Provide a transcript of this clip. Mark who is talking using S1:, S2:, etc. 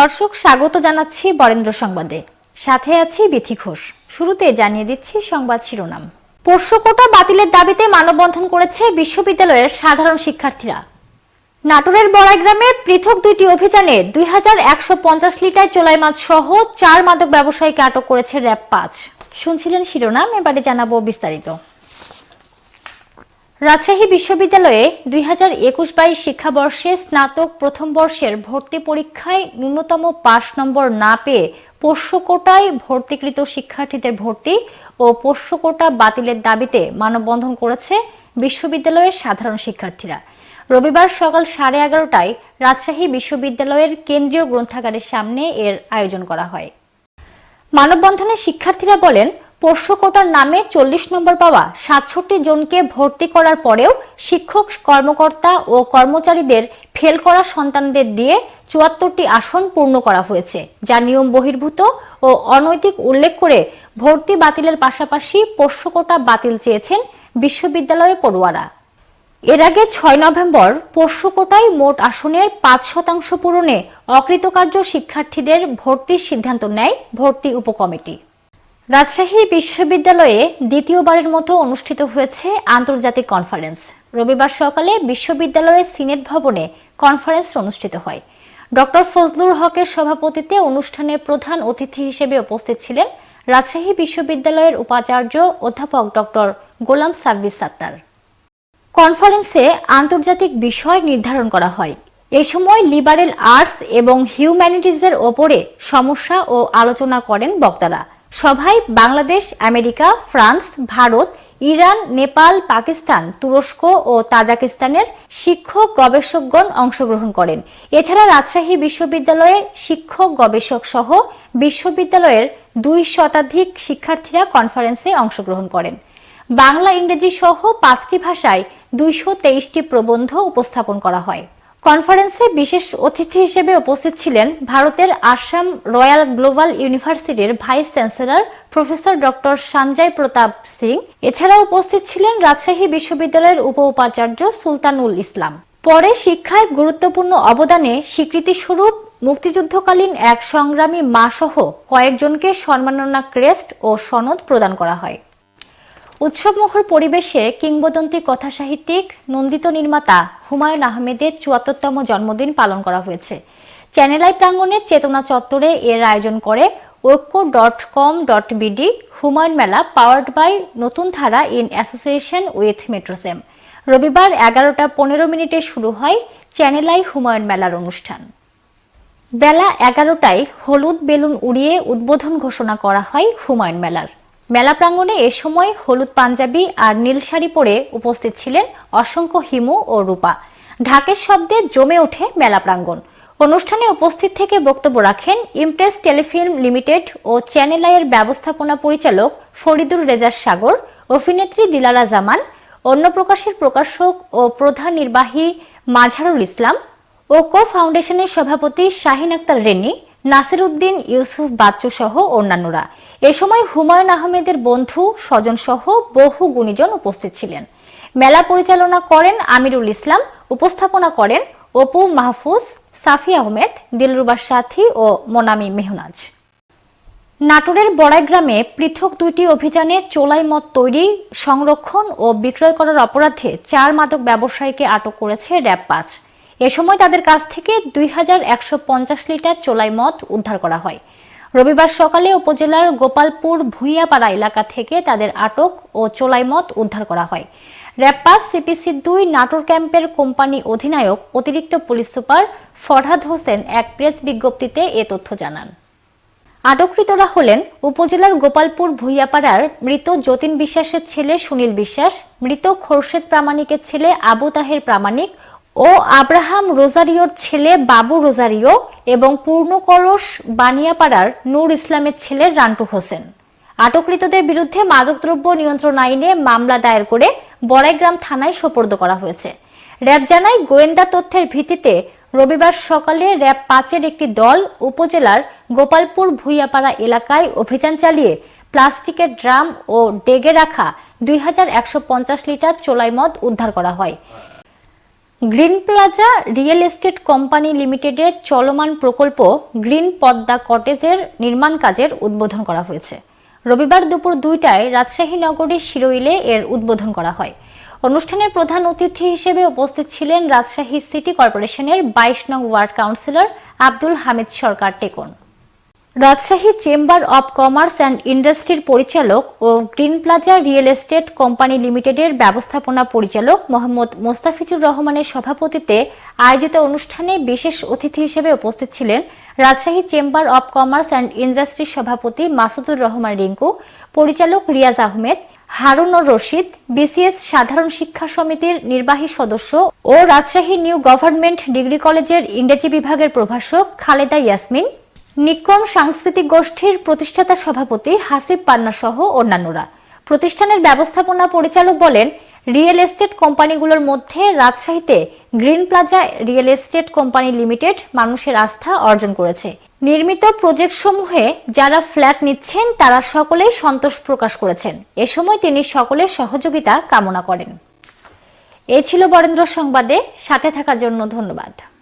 S1: দর্শক স্বাগত জানাচ্ছি বরেন্দ্র সংবাদে সাথে আছি বিথি ঘোষ শুরুতে জানিয়ে দিচ্ছি সংবাদ শিরোনাম পোষ্যকোটা বাতিলের দাবিতে মানববন্ধন করেছে বিশ্ববিদ্যালয়ের সাধারণ শিক্ষার্থীরা নাটোরের বড়াইগ্রামে পৃথক দুইটি অভিযানে দুই লিটার চোলাই মাছ সহ চার মাদক ব্যবসায়ীকে আটক করেছে র্যাব পাঁচ শুনছিলেন শিরোনাম এবারে জানাবো বিস্তারিত রাজশাহী বিশ্ববিদ্যালয়ে দুই হাজার একুশ বাইশ শিক্ষাবর্ষে স্নাতক প্রথম বর্ষের ভর্তি পরীক্ষায় ন্যূনতম পাশ নম্বর না পেয়ে পোষ্যকোটায় ভর্তিকৃত শিক্ষার্থীদের ভর্তি ও পোষ্যকোটা বাতিলের দাবিতে মানববন্ধন করেছে বিশ্ববিদ্যালয়ের সাধারণ শিক্ষার্থীরা রবিবার সকাল সাড়ে এগারোটায় রাজশাহী বিশ্ববিদ্যালয়ের কেন্দ্রীয় গ্রন্থাগারের সামনে এর আয়োজন করা হয় মানববন্ধনে শিক্ষার্থীরা বলেন পোষ্যকোটার নামে চল্লিশ নম্বর পাওয়া সাতষট্টি জনকে ভর্তি করার পরেও শিক্ষক কর্মকর্তা ও কর্মচারীদের ফেল করা সন্তানদের দিয়ে চুয়াত্তরটি আসন পূর্ণ করা হয়েছে যা নিয়ম বহির্ভূত ও অনৈতিক উল্লেখ করে ভর্তি বাতিলের পাশাপাশি পোষ্যকোটা কোটা বাতিল চেয়েছেন বিশ্ববিদ্যালয়ে পড়ুয়ারা এর আগে ছয় নভেম্বর পোষ্যকোটায় মোট আসনের পাঁচ শতাংশ পূরণে অকৃতকার্য শিক্ষার্থীদের ভর্তির সিদ্ধান্ত নেয় ভর্তি উপকমিটি রাজশাহী বিশ্ববিদ্যালয়ে দ্বিতীয়বারের মতো অনুষ্ঠিত হয়েছে আন্তর্জাতিক কনফারেন্স রবিবার সকালে বিশ্ববিদ্যালয়ের সিনেট ভবনে কনফারেন্স অনুষ্ঠিত হয় ডক্টর ফজলুর হকের সভাপতিত্বে অনুষ্ঠানে প্রধান অতিথি হিসেবে উপস্থিত ছিলেন রাজশাহী বিশ্ববিদ্যালয়ের উপাচার্য অধ্যাপক ডক্টর গোলাম সার্ভিস সাত্তার কনফারেন্সে আন্তর্জাতিক বিষয় নির্ধারণ করা হয় এ সময় লিবারেল আর্টস এবং হিউম্যানিটিজের ওপরে সমস্যা ও আলোচনা করেন বক্তারা সভায় Bangladesh America France Bharat Iran Nepal Pakistan তুরস্ক ও তাজাকিস্তানের শিক্ষক গবেষকগণ অংশগ্রহণ করেন এছাড়া রাজশাহী বিশ্ববিদ্যালয়ে শিক্ষক গবেষক সহ বিশ্ববিদ্যালয়ের দুই শতাধিক শিক্ষার্থীরা কনফারেন্সে অংশগ্রহণ করেন বাংলা ইংরেজি সহ পাঁচটি ভাষায় দুইশো তেইশটি প্রবন্ধ উপস্থাপন করা হয় কনফারেন্সে বিশেষ অতিথি হিসেবে উপস্থিত ছিলেন ভারতের আসাম রয়্যাল গ্লোবাল ইউনিভার্সিটির vice chancellor professor doctor Sanjay Pratap Singh এছাড়া উপস্থিত ছিলেন রাজশাহী বিশ্ববিদ্যালয়ের উপ উপাচার্য সুলতানুল ইসলাম পরে শিক্ষায় গুরুত্বপূর্ণ অবদানে স্বীকৃতিস্বরূপ মুক্তিযুদ্ধকালীন এক সংগ্রামী মাসহ কয়েকজনকে সম্মাননা ক্রেস্ট ও সনদ প্রদান করা হয় উৎসবমুখর পরিবেশে কিংবদন্তি কথাসাহিত্যিক নন্দিত নির্মাতা হুমায়ুন আহমেদের চুয়াত্তরতম জন্মদিন পালন করা হয়েছে চ্যানেলাই প্রাঙ্গণের চেতনা চত্বরে এর আয়োজন করে Oikya dot com dot BD Humayun Mela powered by নতুন ধারা ইন অ্যাসোসিয়েশন উইথ মেট্রোসেম রবিবার এগারোটা পনেরো মিনিটে শুরু হয় চ্যানেলাই হুমায়ুন মেলার অনুষ্ঠান বেলা এগারোটায় হলুদ বেলুন উড়িয়ে উদ্বোধন ঘোষণা করা হয় হুমায়ুন মেলার মেলা প্রাঙ্গণে এ সময় হলুদ পাঞ্জাবি আর নীল শাড়ি পরে উপস্থিত ছিলেন অসংখ্য হিমু ও রূপা ঢাকের শব্দে জমে ওঠে মেলা প্রাঙ্গণ অনুষ্ঠানে উপস্থিত থেকে বক্তব্য রাখেন ইমপ্রেস টেলিফিল্ম লিমিটেড ও চ্যানেল আইয়ের ব্যবস্থাপনা পরিচালক ফরিদুর রেজার সাগর অভিনেত্রী দিলারা জামান অন্য প্রকাশের প্রকাশক ও প্রধান নির্বাহী মাঝারুল ইসলাম ও কো ফাউন্ডেশনের সভাপতি শাহিন আক্তার রেনি নাসির উদ্দিন ইউসুফ বাচ্চু সহ অন্যান্যরা এ সময় হুমায়ুন আহমেদের বন্ধু স্বজনসহ বহু গুণীজন উপস্থিত ছিলেন মেলা পরিচালনা করেন আমিরুল ইসলাম উপস্থাপনা করেন অপু মাহফুজ সাফি আহমেদ দিলরুবার সাথী ও মোনামি মেহনাজ নাটোরের বড়াই গ্রামে পৃথক দুইটি অভিযানে চোলাই মদ তৈরি সংরক্ষণ ও বিক্রয় করার অপরাধে চার মাদক ব্যবসায়ীকে আটক করেছে র্যাব পাঁচ এ সময় তাদের কাছ থেকে দুই লিটার চোলাই মদ উদ্ধার করা হয় রবিবার সকালে উপজেলার গোপালপুর ভুইয়াপাড়া এলাকা থেকে তাদের আটক ও চোলাইমত উদ্ধার করা হয় র্যাপাস সিপিসি দুই নাটোর ক্যাম্পের কোম্পানি অধিনায়ক অতিরিক্ত পুলিশ সুপার ফরহাদ হোসেন এক প্রেস বিজ্ঞপ্তিতে এ তথ্য জানান আটককৃতরা হলেন উপজেলার গোপালপুর ভুইয়াপাড়ার মৃত যতীন বিশ্বাসের ছেলে সুনীল বিশ্বাস মৃত খোরশেদ প্রামাণিকের ছেলে আবু তাহের প্রামাণিক ও আব্রাহাম রোজারিওর ছেলে বাবু রোজারিও এবং পূর্ণকলস বানিয়াপাড়ার নূর ইসলামের ছেলে রান্টু হোসেন আটকৃতদের বিরুদ্ধে মাদকদ্রব্য নিয়ন্ত্রণ আইনে মামলা দায়ের করে বড়াইগ্রাম থানায় সোপর্দ করা হয়েছে র্যাব জানায় গোয়েন্দা তথ্যের ভিত্তিতে রবিবার সকালে র্যাব পাঁচের একটি দল উপজেলার গোপালপুর ভুইয়াপাড়া এলাকায় অভিযান চালিয়ে প্লাস্টিকের ড্রাম ও ডেগে রাখা দুই লিটার চোলাই মদ উদ্ধার করা হয় green plaza real estate company লিমিটেডের চলমান প্রকল্প গ্রিন পদ্মা কটেজের নির্মাণ কাজের উদ্বোধন করা হয়েছে রবিবার দুপুর দুইটায় রাজশাহী নগরীর শিরোইলে এর উদ্বোধন করা হয় অনুষ্ঠানের প্রধান অতিথি হিসেবে উপস্থিত ছিলেন রাজশাহী সিটি কর্পোরেশনের বাইশ নং ওয়ার্ড কাউন্সিলর আব্দুল হামিদ সরকার টেকন Rajshahi chamber of commerce and ইন্ডাস্ট্রির পরিচালক ও green plaza real estate company লিমিটেডের ব্যবস্থাপনা পরিচালক মোহাম্মদ মোস্তাফিজুর রহমানের সভাপতিত্বে আয়োজিত অনুষ্ঠানে বিশেষ অতিথি হিসেবে উপস্থিত ছিলেন Rajshahi chamber of commerce and ইন্ডাস্ট্রির সভাপতি মাসুদুর রহমান রিঙ্কু পরিচালক রিয়াজ আহমেদ হারুন ও রশিদ বিসিএস সাধারণ শিক্ষা সমিতির নির্বাহী সদস্য ও রাজশাহী নিউ গভর্নমেন্ট ডিগ্রি কলেজের ইংরেজি বিভাগের প্রভাষক খালেদা ইয়াসমিন নিকম সাংস্কৃতিক গোষ্ঠীর প্রতিষ্ঠাতা সভাপতি হাসিব পান্না সহ অন্যান্যরা প্রতিষ্ঠানের ব্যবস্থাপনা পরিচালক বলেন রিয়েল এস্টেট কোম্পানিগুলোর মধ্যে রাজশাহীতে green plaza real estate company limited মানুষের আস্থা অর্জন করেছে নির্মিত প্রজেক্ট সমূহে যারা ফ্ল্যাট নিচ্ছেন তারা সকলেই সন্তোষ প্রকাশ করেছেন এ সময় তিনি সকলের সহযোগিতা কামনা করেন এ ছিল বরেন্দ্র সংবাদে সাথে থাকার জন্য ধন্যবাদ